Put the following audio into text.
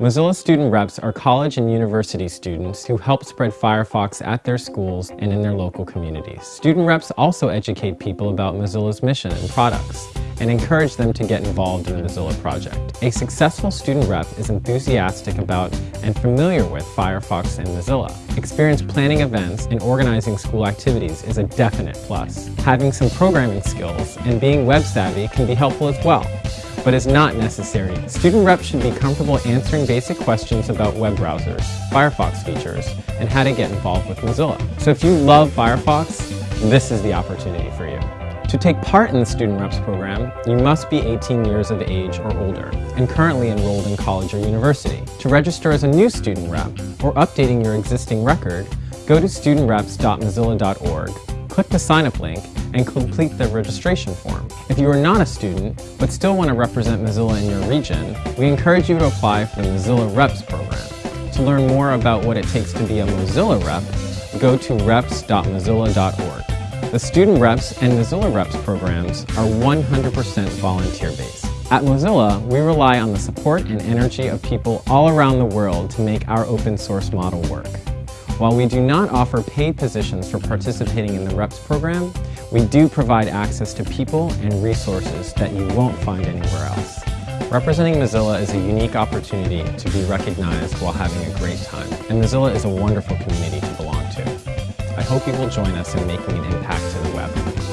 Mozilla student reps are college and university students who help spread Firefox at their schools and in their local communities. Student reps also educate people about Mozilla's mission and products and encourage them to get involved in the Mozilla project. A successful student rep is enthusiastic about and familiar with Firefox and Mozilla. Experience planning events and organizing school activities is a definite plus. Having some programming skills and being web savvy can be helpful as well but is not necessary. Student reps should be comfortable answering basic questions about web browsers, Firefox features, and how to get involved with Mozilla. So if you love Firefox, this is the opportunity for you. To take part in the Student Reps program, you must be 18 years of age or older and currently enrolled in college or university. To register as a new student rep or updating your existing record, go to studentreps.mozilla.org, click the sign up link, and complete the registration form. If you are not a student, but still want to represent Mozilla in your region, we encourage you to apply for the Mozilla Reps program. To learn more about what it takes to be a Mozilla rep, go to reps.mozilla.org. The Student Reps and Mozilla Reps programs are 100% volunteer-based. At Mozilla, we rely on the support and energy of people all around the world to make our open source model work. While we do not offer paid positions for participating in the REPS program, we do provide access to people and resources that you won't find anywhere else. Representing Mozilla is a unique opportunity to be recognized while having a great time, and Mozilla is a wonderful community to belong to. I hope you will join us in making an impact to the web.